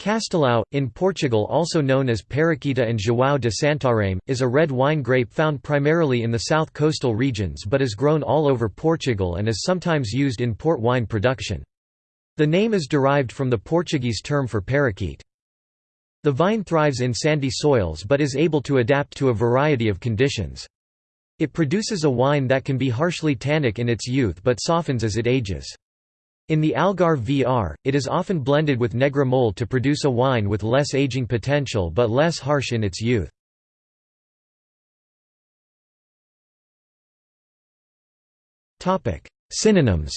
Castelao, in Portugal also known as Periquita and João de Santarém, is a red wine grape found primarily in the south coastal regions but is grown all over Portugal and is sometimes used in port wine production. The name is derived from the Portuguese term for parakeet. The vine thrives in sandy soils but is able to adapt to a variety of conditions. It produces a wine that can be harshly tannic in its youth but softens as it ages. In the Algarve VR, it is often blended with Negra Mole to produce a wine with less aging potential but less harsh in its youth. Synonyms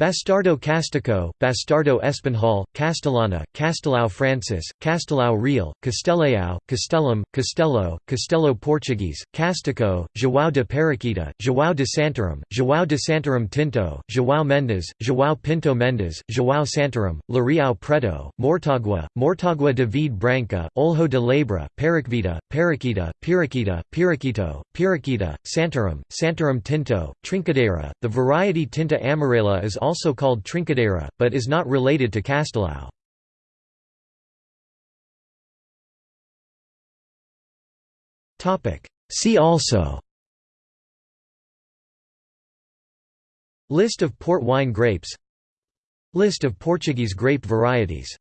Bastardo Castico, Bastardo Espanhol, Castellana, Castelao Francis, Castelao Real, Castellao, Castellum, Castello, Castello Portuguese, Castico, João de Periquita, João de Santarém, João de Santarém Tinto, João Mendes, João Pinto Mendes, João Santarém, Lariao Preto, Mortagua, Mortagua de Branca, Olho de Labra, Periquita, Periquita, Piriquita, Piriquito, Piriquita, Santarém, Santarém Tinto, Trincadeira. The variety Tinta amarela is also called Trincadeira, but is not related to Castelao. See also List of port wine grapes List of Portuguese grape varieties